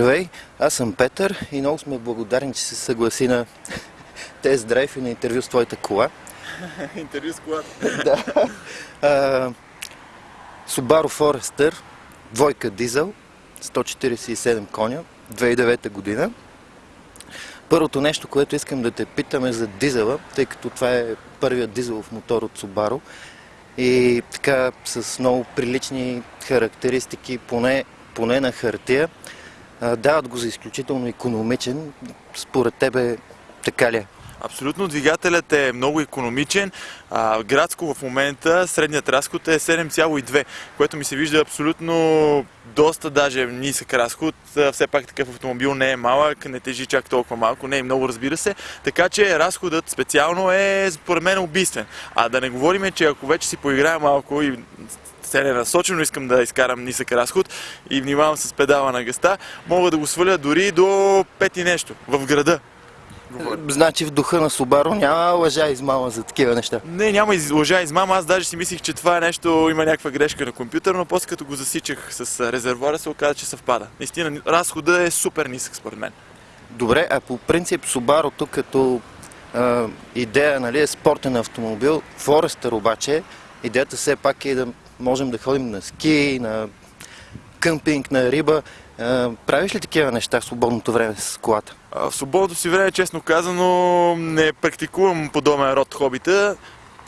Здравей, аз съм Петър и много сме благодарни, че се съгласи на тест драйв и на интервю с твоята кола. интервю с колата. да. А, Subaru Forester, двойка дизел, 147 коня, 2009 година. Първото нещо, което искам да те питам е за дизела, тъй като това е първият дизелов мотор от Subaru и така с много прилични характеристики, поне, поне на хартия. Дават го за изключително економичен. Според тебе така ли е? Абсолютно, двигателят е много економичен. А, градско в момента средният разход е 7,2, което ми се вижда абсолютно доста даже нисък разход. Все пак такъв автомобил не е малък, не тежи чак толкова малко, не е много разбира се. Така че разходът специално е според мен убийствен. А да не говорим, че ако вече си поиграя малко и целенасочено искам да изкарам нисък разход и внимавам с педала на гъста, мога да го сваля дори до 5 и нещо в града. Значи в духа на Субаро няма лъжа измама за такива неща. Не, няма лъжа и измама. Аз даже си мислих, че това е нещо, има някаква грешка на компютър, но после като го засичах с резервуара се оказа, че съвпада. Наистина, разхода е супер нисък според мен. Добре, а по принцип тук като а, идея нали, е спортен автомобил, Forester обаче, идеята все пак е да можем да ходим на ски, на къмпинг, на риба. Правиш ли такива неща в свободното време с колата? В свободното си време, честно казано, не практикувам подобен род хобита.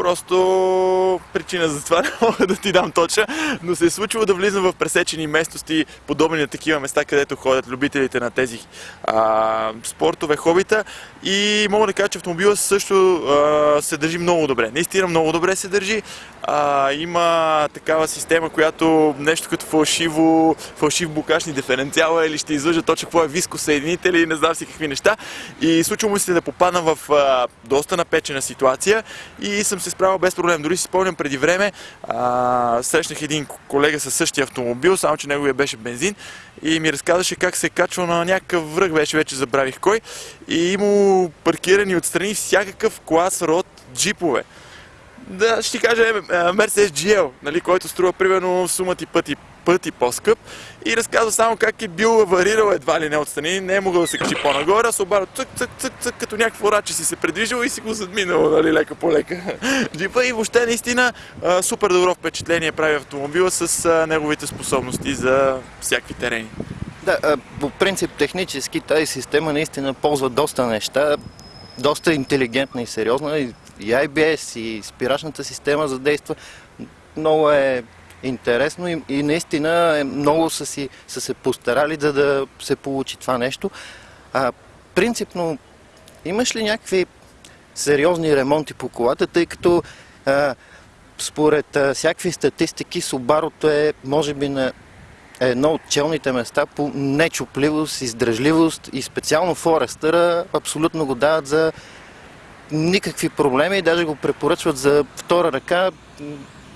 Просто причина за това не мога да ти дам точно, но се е случило да влизам в пресечени местности, подобни на такива места, където ходят любителите на тези а, спортове, хобита. И мога да кажа, че автомобила също а, се държи много добре. Наистина много добре се държи. А, има такава система, която нещо като фалшиво, фалшив букашни диференциала или ще излъжа точно какво е вискосъединител и не знам си какви неща. И случва му се да попадна в а, доста напечена ситуация и съм се справил без проблем. Дори си спомням преди време, а, срещнах един колега със същия автомобил, само че неговия беше бензин и ми разказваше как се е качвал на някакъв връх, беше вече забравих кой и има паркирани отстрани всякакъв клас род джипове да ще ти кажа е, Mercedes GL, нали, който струва примерно сума ти пъти, пъти по-скъп и разказва само как е бил аварирал едва ли не отстрани, не е могъл да се качи по-нагоре, а се обара цък, цък, цък, цък, като някакво раче си се предвижил и си го задминал, нали, лека по лека. И въобще наистина супер добро впечатление прави автомобила с неговите способности за всякакви терени. Да, по принцип технически тази система наистина ползва доста неща, доста интелигентна и сериозна. И IBS, и спирачната система задейства. Много е интересно и, и наистина е, много са, си, са се постарали да, да се получи това нещо. А, принципно, имаш ли някакви сериозни ремонти по колата, тъй като а, според а, всякакви статистики Субарото е, може би, на едно от челните места по нечупливост, издръжливост и специално Форестъра абсолютно го дават за никакви проблеми и даже го препоръчват за втора ръка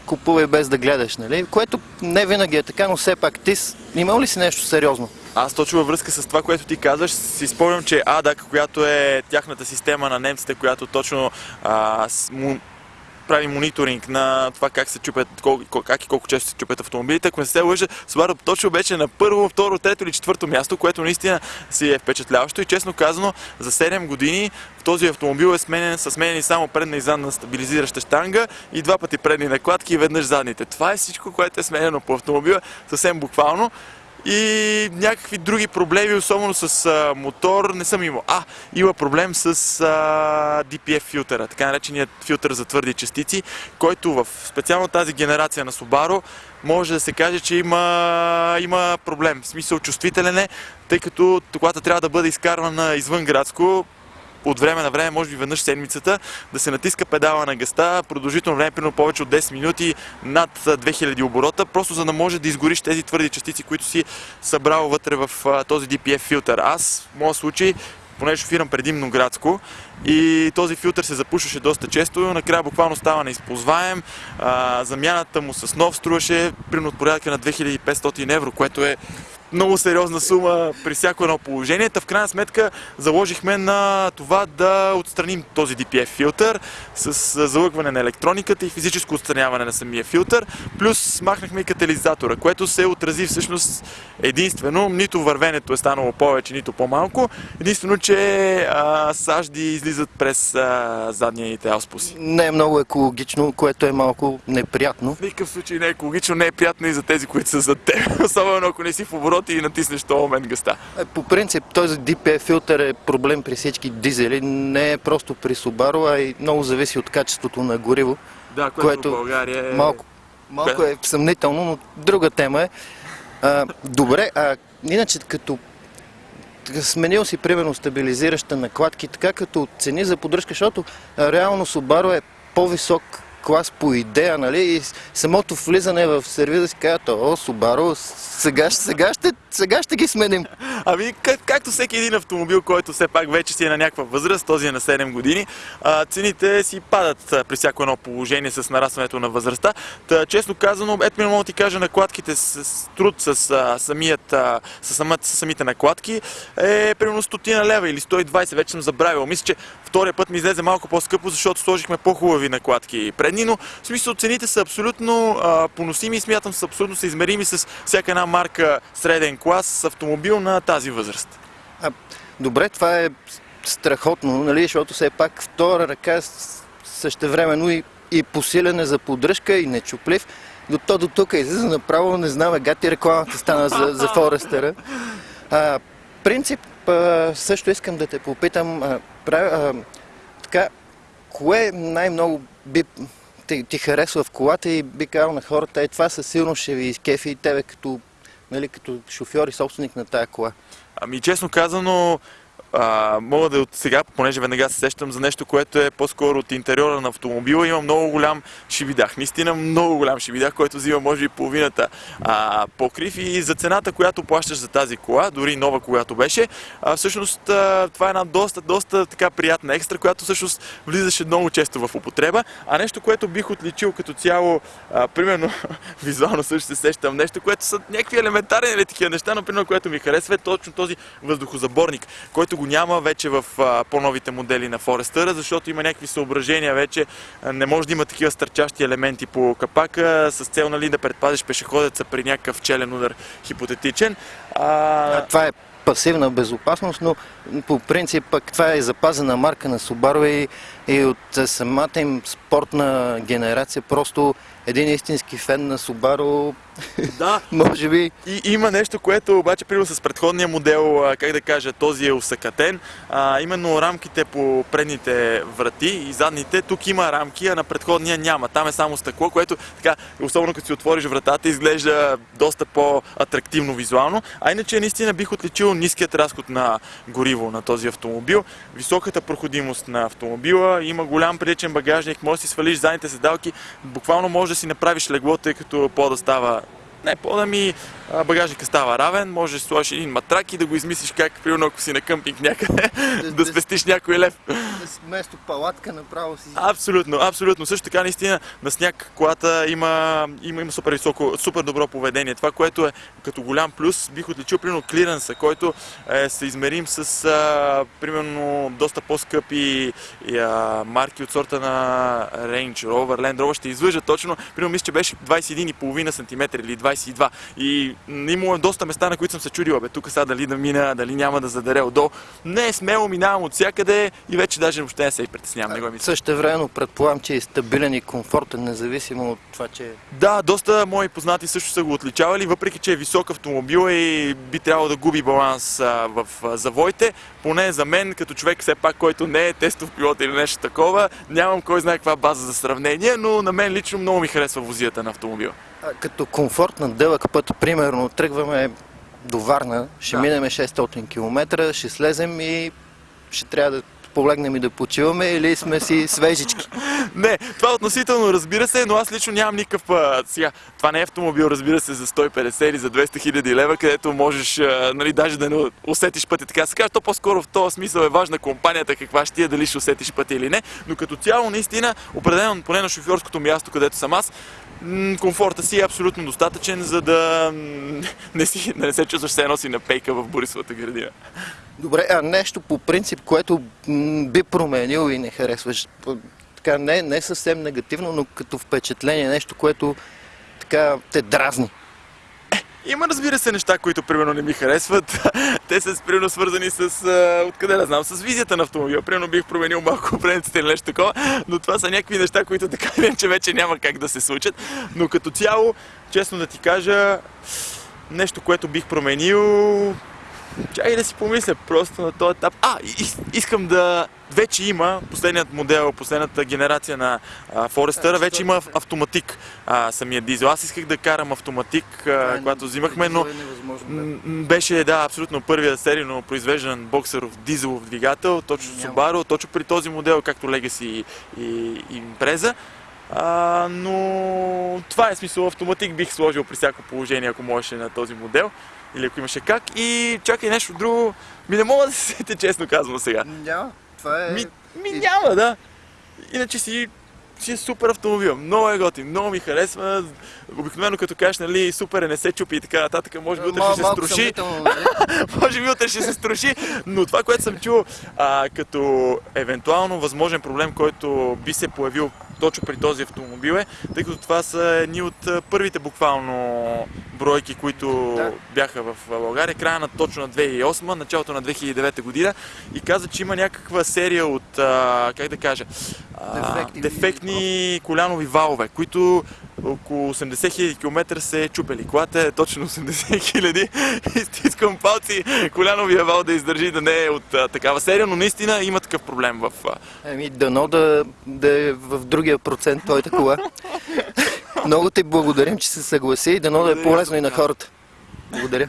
купувай без да гледаш, нали? Което не винаги е така, но все пак ти имал ли си нещо сериозно? Аз точно във връзка с това, което ти казваш, си спомням, че АДАК, която е тяхната система на немците, която точно а, прави мониторинг на това как се чупят, как и колко често се чупят автомобилите. Ако не се лъжа, Subaru точно беше на първо, второ, трето или четвърто място, което наистина си е впечатляващо и честно казано за 7 години в този автомобил е сменен, са сменени само предна и задна стабилизираща штанга и два пъти предни накладки и веднъж задните. Това е всичко, което е сменено по автомобила съвсем буквално и някакви други проблеми, особено с а, мотор, не съм имал. А, има проблем с а, DPF филтъра, така нареченият филтър за твърди частици, който в специално тази генерация на Subaru може да се каже, че има, има проблем. В смисъл чувствителен е, тъй като колата трябва да бъде изкарвана извън градско, от време на време, може би веднъж седмицата, да се натиска педала на гъста, продължително време, примерно повече от 10 минути, над 2000 оборота, просто за да може да изгориш тези твърди частици, които си събрал вътре в този DPF филтър. Аз, в моят случай, понеже шофирам предимно градско и този филтър се запушваше доста често, накрая буквално става неизползваем. Замяната му с нов струваше примерно от порядка на 2500 евро, което е много сериозна сума при всяко едно положение. Та в крайна сметка заложихме на това да отстраним този DPF филтър с залъгване на електрониката и физическо отстраняване на самия филтър. Плюс махнахме и катализатора, което се отрази всъщност единствено. Нито вървенето е станало повече, нито по-малко. Единствено, че а, сажди излизат през а, задните ауспуси. Не е много екологично, което е малко неприятно. В никакъв случай не е екологично, не е приятно и за тези, които са зад теб. Особено ако не си в обороти и натиснеш този момент гъста. Е, По принцип, този DPF филтър е проблем при всички дизели. Не е просто при Subaru, а и много зависи от качеството на гориво. Да, което, Което в България е... Малко, малко е съмнително, но друга тема е. А, добре, а иначе като сменил си примерно стабилизираща накладки, така като цени за поддръжка, защото реално Subaru е по-висок клас по идея, нали? И самото влизане в сервиза си казват, о, Subaru, сега, сега, ще, сега ще ги сменим. Ами, как, както всеки един автомобил, който все пак вече си е на някаква възраст, този е на 7 години, а, цените си падат при всяко едно положение с нарастването на възрастта. Та, честно казано, ето ми мога да ти кажа, накладките с труд с, а, самият, а, с, самата, с самите накладки е примерно 100 лева или 120, вече съм забравил. Мисля, че втория път ми излезе малко по-скъпо, защото сложихме по-хубави накладки предни, но в смисъл цените са абсолютно а, поносими и смятам са абсолютно съизмерими с всяка една марка среден клас с автомобил на тази възраст. А, добре, това е страхотно, нали? защото все пак втора ръка същевременно и, и посилене за поддръжка и нечуплив. До то до тук излиза направо, не знам, гати рекламата стана за, за Форестера. А, принцип, а, също искам да те попитам, а, прави, а, така, кое най-много би, ти, ти харесва в колата и би казал на хората, е това със сигурност ще ви изкефи и тебе като, нали, като шофьор и собственик на тая кола. Ами честно казано, а, мога да от сега, понеже веднага се сещам за нещо, което е по-скоро от интериора на автомобила, има много голям шибидах. Наистина много голям шибидах, който взима може би половината а, покрив и за цената, която плащаш за тази кола, дори нова, която беше, а, всъщност а, това е една доста, доста така приятна екстра, която всъщност влизаше много често в употреба, а нещо, което бих отличил като цяло, а, примерно, визуално също се сещам нещо, което са някакви елементарни или такива неща, но примерно, което ми харесва е точно този въздухозаборник, който го няма вече в по-новите модели на Forester, защото има някакви съображения вече. Не може да има такива стърчащи елементи по капака с цел нали, да предпазиш пешеходеца при някакъв челен удар хипотетичен. А, Това е пасивна безопасност, но по принцип пък това е запазена марка на Subaru и, и от а, самата им спортна генерация. Просто един истински фен на Subaru, да, може би И има нещо, което обаче, примерно с предходния модел, как да кажа, този е усъкатен. А, именно рамките по предните врати и задните, тук има рамки, а на предходния няма. Там е само стъкло, което така, особено като си отвориш вратата, изглежда доста по-атрактивно визуално. А иначе наистина бих отличил ниският разход на гориво на този автомобил, високата проходимост на автомобила, има голям приличен багажник, може да си свалиш задните седалки, буквално може да си направиш легло, тъй като по-да става не, по-да ми багажника става равен, можеш да сложиш един матрак и да го измислиш как, примерно ако си на къмпинг някъде, Да- спестиш някой лев. вместо палатка направо си... Абсолютно, абсолютно. Също така, наистина, на сняг колата има, има, има супер, високо, супер добро поведение. Това, което е като голям плюс, бих отличил, примерно, клиренса, който е съизмерим с, а, примерно, доста по-скъпи марки от сорта на Range Rover, Land Rover. Ще излъжа точно, примерно, мисля, че беше 21,5 см или 22. И имало доста места, на които съм се чудил, бе, тук сега дали да мина, дали няма да задаре отдолу. Не, смело минавам от всякъде и вече даже въобще не се и притеснявам. Не го мисля. Също време предполагам, че е стабилен и комфортен, независимо от това, че Да, доста мои познати също са го отличавали, въпреки че е висок автомобил и би трябвало да губи баланс а, в а, завоите. Поне за мен, като човек все пак, който не е тестов пилот или нещо такова, нямам кой знае каква база за сравнение, но на мен лично много ми харесва возията на автомобила. Като комфорт на дълъг път, примерно, тръгваме до Варна, ще Да. минем 600 км, ще слезем и ще трябва да полегнем и да почиваме или сме си свежички. Не, това е относително разбира се, но аз лично нямам никакъв... А, сега, това не е автомобил, разбира се, за 150 или за 200 хиляди лева, където можеш, а, нали, даже да не усетиш пътя, така се каже. То по-скоро в този смисъл е важна компанията, каква ще ти е, дали ще усетиш пътя или не. Но като цяло, наистина, определено, поне на шофьорското място, където съм аз, комфорта си е абсолютно достатъчен, за да не, си, не се чувстваш все едно си на пейка в Борисовата градина. Добре, а нещо по принцип, което би променил и не харесваш, така не, не съвсем негативно, но като впечатление, нещо, което така те дразни. Има, разбира се, неща, които примерно не ми харесват. Те са примерно свързани с, откъде да знам, с визията на автомобила. Примерно бих променил малко определените или нещо такова, но това са някакви неща, които така или иначе вече няма как да се случат. Но като цяло, честно да ти кажа, нещо, което бих променил, Чакай да си помисля просто на този етап. А, искам да... Вече има последният модел, последната генерация на а, Forester, вече има ав- автоматик а, самия дизел. Аз исках да карам автоматик, а, когато взимахме, но е м, беше, да, абсолютно първия серийно произвеждан боксеров дизелов двигател, точно. Subaru, точно при този модел, както Legacy и, и, и Impreza. А, но това е смисъл автоматик бих сложил при всяко положение, ако можеше на този модел. Или ако имаше как. И чакай нещо друго. Ми не мога да се сетя, честно казвам сега. Няма. Това е... Ми, ми няма, да.Иначе си, си е супер автомобил. Много е готин, много ми харесва. Обикновено като кажеш, нали, супер е, не се чупи и така нататък, може би утре ще се струши. нали? може би утре ще се струши, но това, което съм чул а, като евентуално възможен проблем, който би се появил точно при този автомобил е, тъй като това са едни от първите буквално бройки, които Да. бяха в България, края на точно на 2008, началото на 2009 година и каза, че има някаква серия от, а, как да кажа, а, Дефекти. дефектни колянови валове, които около 80 000 км се е чупели. Колата е точно 80 000 и стискам палци коляновия вал да издържи да не е от а, такава серия, но наистина има такъв проблем в... А, Еми, дано да, да е в другия процент твоята кола. Много ти благодарим, че се съгласи и дано да е полезно и на хората. Благодаря.